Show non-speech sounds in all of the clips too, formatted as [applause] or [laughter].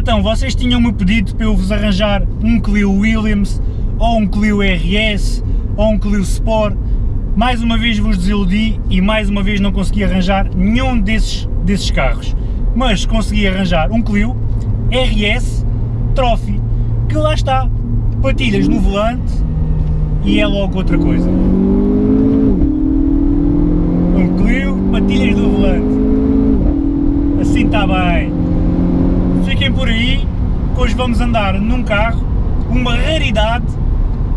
então, vocês tinham-me pedido para eu vos arranjar um Clio Williams, ou um Clio RS, ou um Clio Sport. Mais uma vez vos desiludi e mais uma vez não consegui arranjar nenhum desses, desses carros. Mas consegui arranjar um Clio RS Trophy, que lá está, patilhas no volante e é logo outra coisa. Um Clio, patilhas no volante. Assim está bem. Por aí, que hoje vamos andar num carro, uma raridade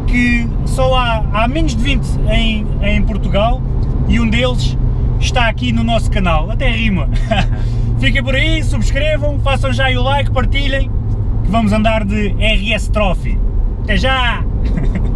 que só há, há menos de 20 em, em Portugal e um deles está aqui no nosso canal, até rima. [laughs] Fiquem por aí, subscrevam, façam já o like, partilhem, que vamos andar de RS Trophy. Até já! [laughs]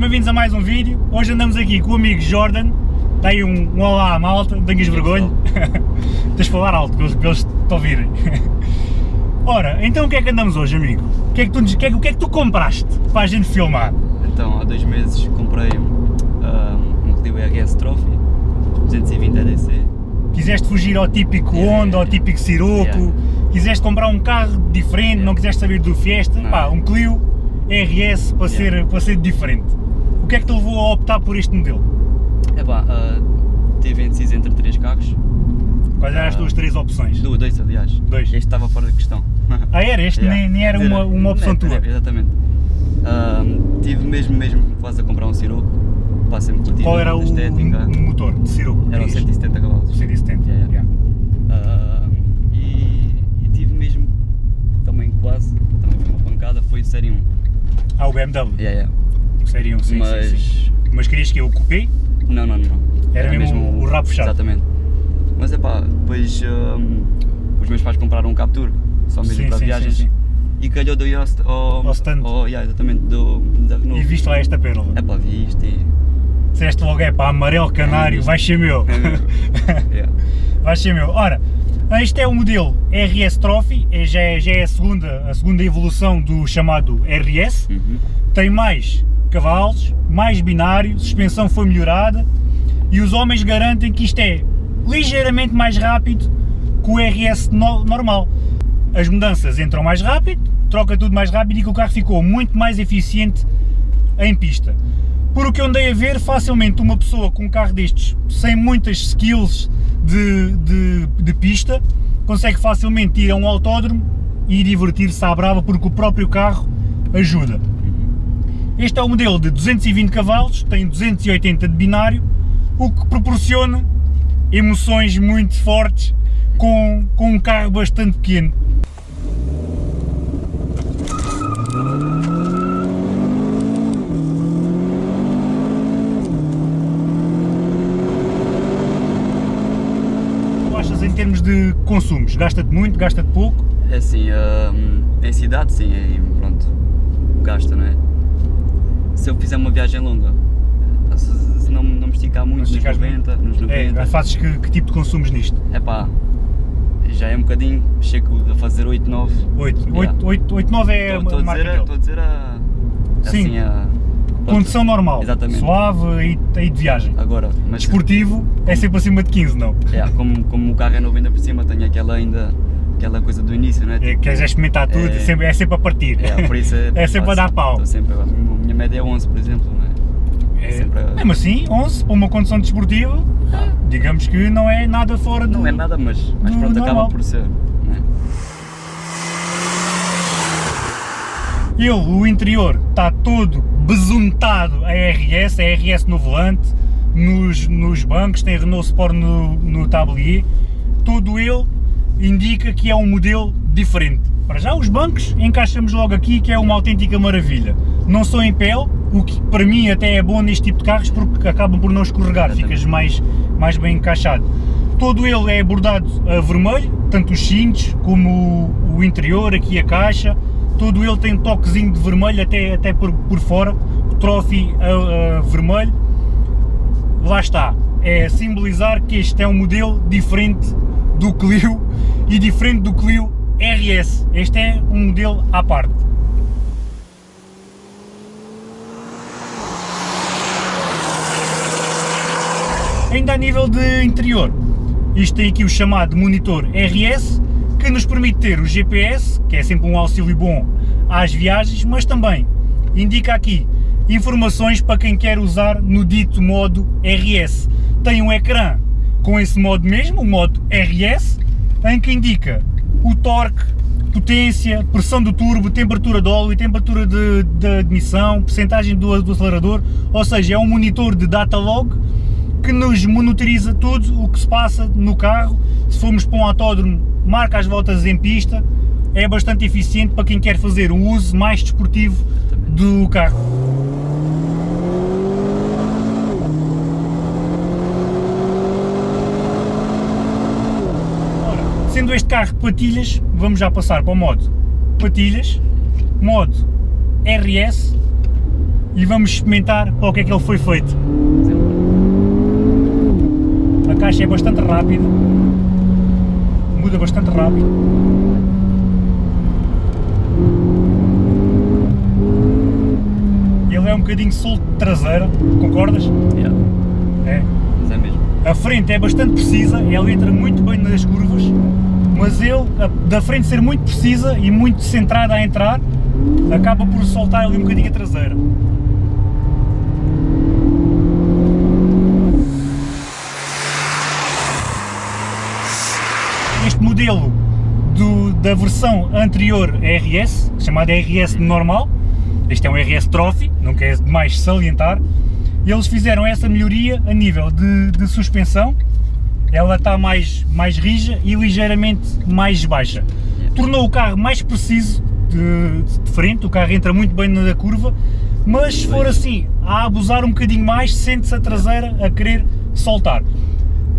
sejam bem-vindos a mais um vídeo. Hoje andamos aqui com o amigo Jordan. Aí um, um olá à malta, tenhas vergonha. [laughs] Tens de falar alto para eles, para eles te ouvirem. [laughs] Ora, então o que é que andamos hoje, amigo? O que é que tu, que é, o que é que tu compraste para a gente filmar? Então, há dois meses comprei um, um Clio RS Trophy 220 EDC. Quiseste fugir ao típico Yeah, Honda, ao típico Sirocco, Yeah. quiseste comprar um carro diferente, Yeah. não quiseste saber do Fiesta, Não. pá, um Clio RS para, ser, Yeah. para ser diferente. Que é que te levou a optar por este modelo? Epá, uh, tive indeciso entre três carros, Quais eram as Ah. tuas três opções? dois, dois aliás. Dois. Este estava fora de questão. [laughs] Ah, era? Este Yeah. nem, nem era uma, uma opção Não, tua? não, Exatamente. Um, tive mesmo, mesmo quase a comprar um pá, sempre curti Qual era o, estética. motor de Sirocco? Era um 170 cavalos. 170, Yeah, yeah. yeah. Um, e, e tive mesmo, também quase, também foi uma pancada, foi o Série 1. Ah, o BMW, Yeah, yeah. Série 1, sim, Mas, sim, sim. Mas querias que eu coupé? não, não, não. Era mesmo o rabo fechado. Exatamente. Mas é pá, depois um, os meus pais compraram um Captur, só mesmo Sim, para sim, viagens. sim. E calhou do Yost ao, Ao stand. ao- yeah, exatamente, do, da Renault. E viste lá esta pérola. É pá, vi isto e. Disseste logo, é pá, amarelo canário, É vai ser meu. É meu. [laughs] yeah. vai ser meu. Ora, este é o modelo RS Trophy, é- já é, já é a, segunda, a segunda evolução do chamado RS. Uhum. Tem mais cavalos, mais binário, suspensão foi melhorada e os homens garantem que isto é ligeiramente mais rápido que o RS no- normal. As mudanças entram mais rápido, troca tudo mais rápido e que o carro ficou muito mais eficiente em pista. Por o que eu andei a ver, facilmente uma pessoa com um carro destes, sem muitas skills de, de, de pista, consegue facilmente ir a um autódromo e divertir-se à brava porque o próprio carro ajuda. Este é o modelo de 220 cavalos, tem 280 de binário, o que proporciona emoções muito fortes com, com um carro bastante pequeno. Achas em termos de consumos? Gasta-te muito, gasta-te pouco? É assim, em cidade sim, aí pronto, gasta, não é? Se eu fizer uma viagem longa, se, se não, não me esticar muito, nos esticares 90, nos É, 90, fazes que, que tipo de consumos nisto? é pá, já é um bocadinho, chego a fazer 8, 9. 8, Yeah. 8, 8, 8 9 é Estou a a marca estou a dizer a, Sim. assim, a... Condição normal, Exatamente. suave e, e de viagem. Agora, mas Desportivo é sempre acima de 15, não? é, como, como o carro é novo ainda por cima, tenho aquela ainda, aquela coisa do início, não é? É, Tipo, queres experimentar tudo, é, é- sempre, é sempre a partir. É, por isso é, [laughs] É sempre a dar pau. Estou sempre, a minha média é 11, por exemplo, não é? É, sempre a- Mesmo assim, 11 para uma condição desportiva, digamos que não é nada fora do. Não é nada, mas, mas pronto, normal. acaba por ser, não é? Ele, o interior, está todo besuntado a RS, a RS no volante, nos, nos bancos, tem Renault Sport no, no tablier, todo ele indica que é um modelo diferente. Para já os bancos encaixamos logo aqui que é uma autêntica maravilha. Não são em pele, o que para mim até é bom neste tipo de carros porque acabam por não escorregar, ficas mais, mais bem encaixado. Todo ele é bordado a vermelho, tanto os cintos como o, interior, aqui a caixa, todo ele tem um toquezinho de vermelho até, até por, por fora, o trophy a, a vermelho, lá está, é simbolizar que este é um modelo diferente do Clio e diferente do Clio RS. Este é um modelo à parte. Ainda a nível de interior, isto tem aqui o chamado monitor RS, que nos permite ter o GPS, que é sempre um auxílio bom às viagens, mas também indica aqui informações para quem quer usar no dito modo RS. Tem um ecrã com esse modo mesmo, o modo RS, em que indica o torque, potência, pressão do turbo, temperatura de óleo, temperatura de, de admissão, percentagem do, do, acelerador, ou seja, é um monitor de data log que nos monitoriza tudo o que se passa no carro, se formos para um autódromo, marca as voltas em pista, é bastante eficiente para quem quer fazer um uso mais desportivo do carro. Sendo este carro patilhas, vamos já passar para o modo patilhas, modo RS e vamos experimentar para o que é que ele foi feito. A caixa é bastante rápida, muda bastante rápido. Ele é um bocadinho solto de traseira, concordas? Yeah. É. Mas é mesmo. A frente é bastante precisa, ela entra muito bem nas curvas, mas ele, da frente ser muito precisa e muito centrada a entrar, acaba por soltar ali um bocadinho a traseira. Este modelo do, da versão anterior RS, chamada RS normal, este é um RS Trophy, não quer demais salientar, eles fizeram essa melhoria a nível de, de suspensão, ela está mais, mais rija e ligeiramente mais baixa. Tornou o carro mais preciso de, de frente, o carro entra muito bem na curva, mas se for assim, a abusar um bocadinho mais, sente-se a traseira a querer soltar.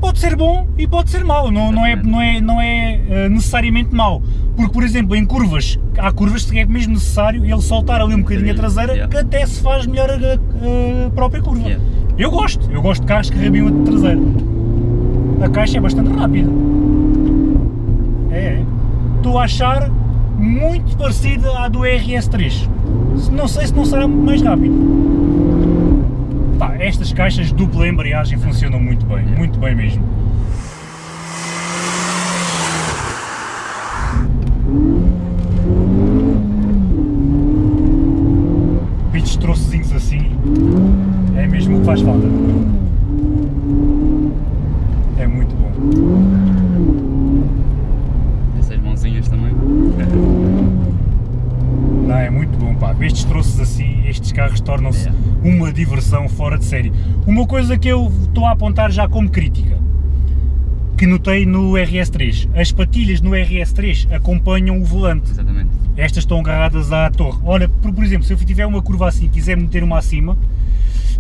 Pode ser bom e pode ser mau, não, não é, não é, não é necessariamente mau, porque por exemplo em curvas, há curvas que é mesmo necessário ele soltar ali um bocadinho a traseira que até se faz melhor a, a própria curva. Eu gosto, eu gosto de carros que rabiam a traseira. A caixa é bastante rápida. É, é. Estou a achar muito parecida à do RS3. Não sei se não será mais rápido. Pá, estas caixas dupla embreagem funcionam muito bem, muito bem mesmo. Pitos troçozinhos assim, é mesmo o que faz falta. É muito bom. Essas mãozinhas também. Não, é muito bom pá, estes troços assim, estes carros tornam-se yeah. Diversão fora de série. Uma coisa que eu estou a apontar já como crítica, que notei no RS3, as patilhas no RS3 acompanham o volante. Exatamente. Estas estão agarradas à torre. Olha, por, por exemplo, se eu tiver uma curva assim e quiser meter uma acima,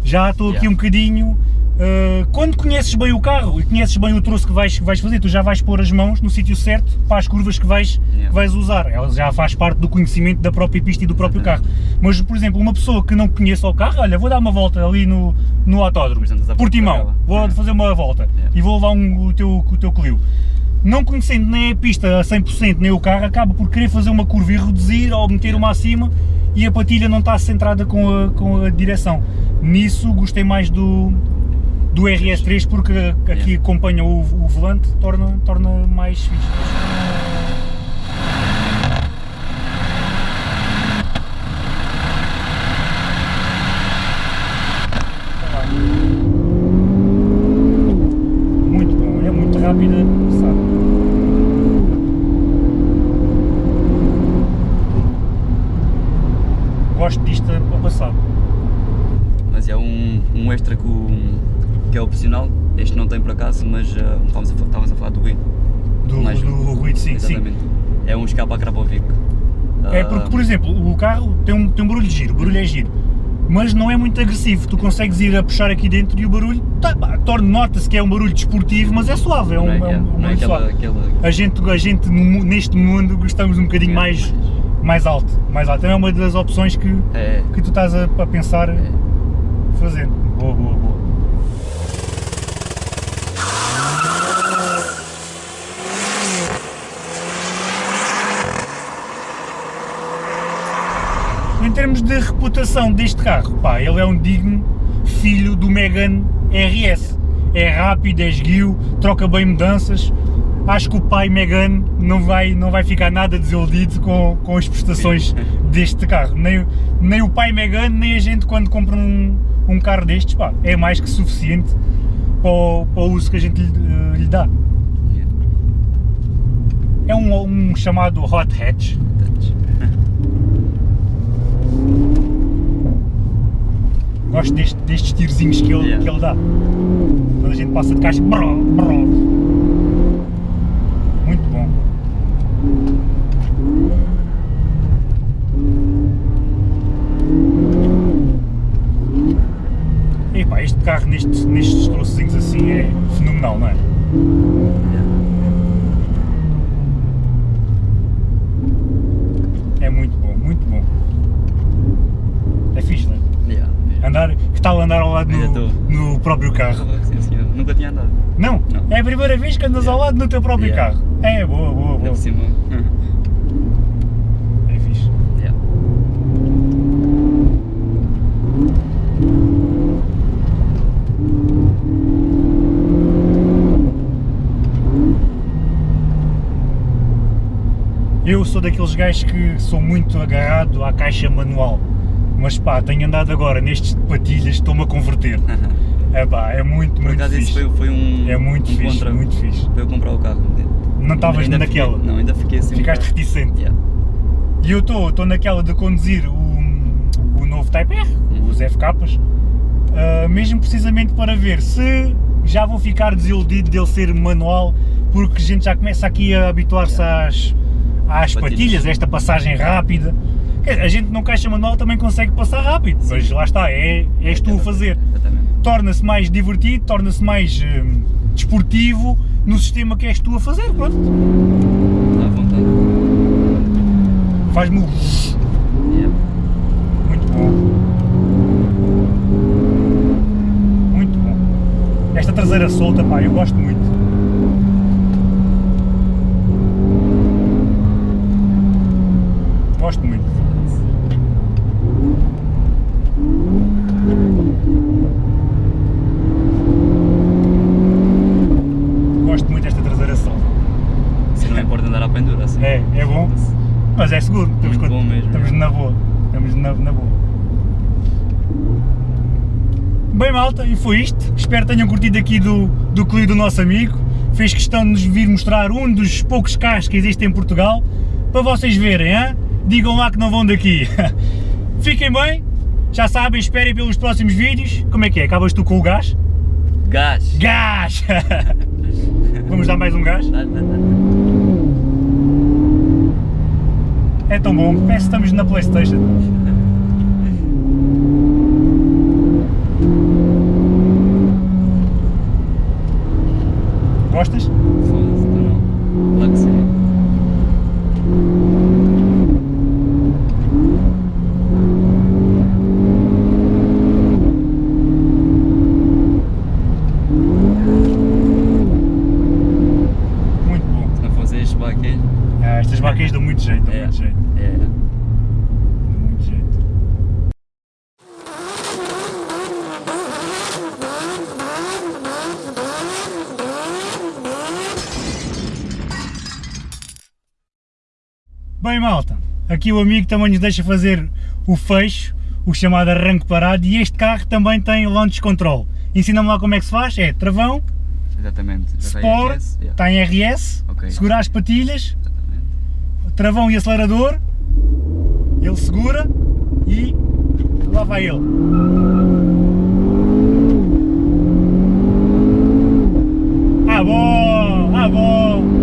já estou yeah. aqui um bocadinho Uh, quando conheces bem o carro e conheces bem o troço que vais, vais fazer, tu já vais pôr as mãos no sítio certo para as curvas que vais, yeah. que vais usar. Ela já faz parte do conhecimento da própria pista e do próprio carro. Mas, por exemplo, uma pessoa que não conheça o carro, olha, vou dar uma volta ali no, no autódromo, Portimão, vou yeah. fazer uma volta yeah. e vou levar um, o, teu, o teu Clio. Não conhecendo nem a pista a 100% nem o carro, acaba por querer fazer uma curva e reduzir ou meter uma acima e a patilha não está centrada com a, com a direção. Nisso gostei mais do, do RS3 porque aqui acompanha o, o volante, torna, torna mais fixe. Muito bom, é muito rápida, sabe? Gosto disto a passar. Mas é um, um extra que o que é opcional, este não tem por acaso, mas uh, estávamos, a, falar do ruído. Do, Mais- do ruído, sim, sim. Exatamente. É um escape a Krapovic. É Ah, porque, por exemplo, o carro tem um, tem um barulho giro, o barulho é giro, mas não é muito agressivo. Tu consegues ir a puxar aqui dentro e o barulho tá, nota-se que é um barulho desportivo, mas é suave, é um, é um, é, um é barulho aquela, suave. aquela A gente, a gente no neste mundo gostamos um bocadinho É, mais, mais alto, mais alto. É uma das opções que, É, que tu estás a, a pensar é. fazer. Boa, boa, boa. Em termos de reputação deste carro, pá, ele é um digno filho do Megane RS. É rápido, é esguio, troca bem mudanças. Acho que o pai Megane não vai, não vai ficar nada desiludido com, com as prestações [laughs] deste carro. Nem, o- nem o pai Megane, nem a gente quando compra um, um carro destes, pá, é mais que suficiente para o, para o uso que a gente lhe, eh, lhe dá. É um, um chamado hot hatch. Gosto deste- destes tirozinhos que ele, Yeah. que ele dá. Quando a gente passa de caixa. brrr, brrr. Muito bom. Epá, este carro nestes, nestes trocinhos assim é fenomenal, não é? É muito bom, muito bom. É fixe, não é? Yeah, yeah. Que tal andar ao lado no, estou. no próprio carro? Sim, senhor. Nunca tinha andado. Não, Não. é a primeira vez que andas ao lado no teu próprio Yeah. carro. É, boa, boa, Ainda boa. por cima. É fixe. Yeah. Eu sou daqueles gajos que sou muito agarrado à caixa manual. Mas pá, tenho andado agora nestes patilhas, estou-me a converter. É pá, é muito, Por muito acaso fixe. foi, foi um. É muito um fixe, muito fixe. para eu comprar o carro. Não estavas naquela. Fiquei, não, ainda fiquei assim. um Ficaste bocado- reticente. Yeah. E eu estou naquela de conduzir o, o novo Type R, os FKs, ah, mesmo precisamente para ver se já vou ficar desiludido dele ser manual, porque a gente já começa aqui a habituar-se às, às Patilhas. patilhas, a esta passagem rápida. A gente não caixa manual também consegue passar rápido, mas lá está, é, és tu a fazer. Torna-se mais divertido, torna-se mais hum, desportivo no sistema que és tu a fazer, pronto. Está à vontade. Faz-me. Yeah. Muito bom. Muito bom. Esta traseira solta, pá, eu gosto muito. Gosto muito. Gosto muito desta traseira solta. Se não importa andar à pendura assim. É, é bom, mas é seguro. Estamos, Muito bom mesmo. estamos na boa. Estamos na, na boa. Bem malta, e foi isto. Espero que tenham curtido aqui do, do Clio do nosso amigo. Fez questão de nos vir mostrar um dos poucos carros que existem em Portugal. Para vocês verem, hein? digam lá que não vão daqui. [laughs] Fiquem bem, já sabem, esperem pelos próximos vídeos. Como é que é? Acabas tu com o gás? Gás! Gás! [laughs] Vamos dar mais um gás? É tão bom, parece que estamos na Playstation. Gostas? aqui o amigo também nos deixa fazer o fecho, o chamado arranque parado, e este carro também tem launch control. Ensina-me lá como é que se faz, é travão, Exatamente. Sport, RS, yeah. está em RS, okay. segura as patilhas, Exatamente. travão e acelerador, ele segura e lá vai ele. Ah bom, ah bom.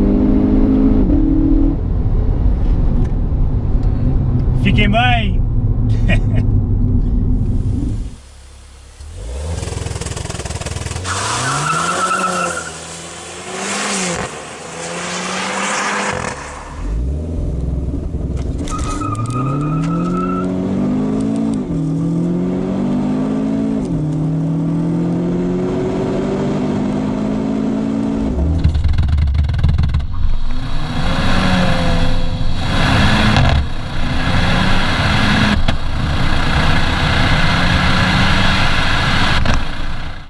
Fiquem bem.